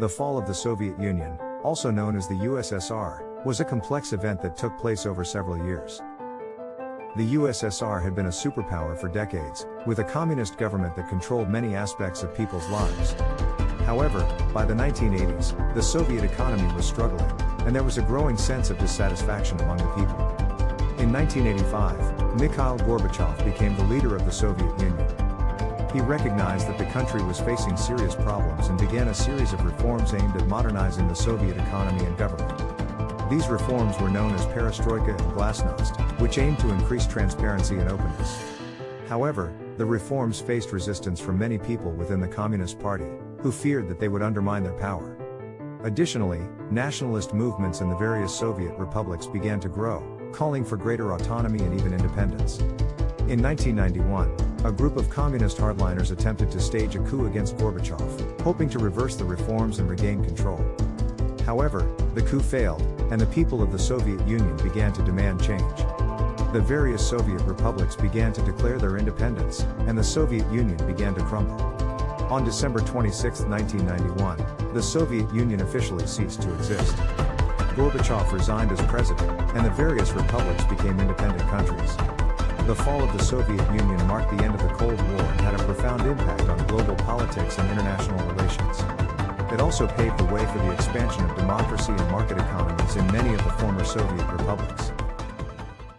The fall of the Soviet Union, also known as the USSR, was a complex event that took place over several years. The USSR had been a superpower for decades, with a communist government that controlled many aspects of people's lives. However, by the 1980s, the Soviet economy was struggling, and there was a growing sense of dissatisfaction among the people. In 1985, Mikhail Gorbachev became the leader of the Soviet Union. He recognized that the country was facing serious problems and began a series of reforms aimed at modernizing the Soviet economy and government. These reforms were known as perestroika and glasnost, which aimed to increase transparency and openness. However, the reforms faced resistance from many people within the Communist Party, who feared that they would undermine their power. Additionally, nationalist movements in the various Soviet republics began to grow, calling for greater autonomy and even independence. In 1991, a group of communist hardliners attempted to stage a coup against Gorbachev, hoping to reverse the reforms and regain control. However, the coup failed, and the people of the Soviet Union began to demand change. The various Soviet republics began to declare their independence, and the Soviet Union began to crumble. On December 26, 1991, the Soviet Union officially ceased to exist. Gorbachev resigned as president, and the various republics became independent countries. The fall of the Soviet Union marked the end of the Cold War and had a profound impact on global politics and international relations. It also paved the way for the expansion of democracy and market economies in many of the former Soviet republics.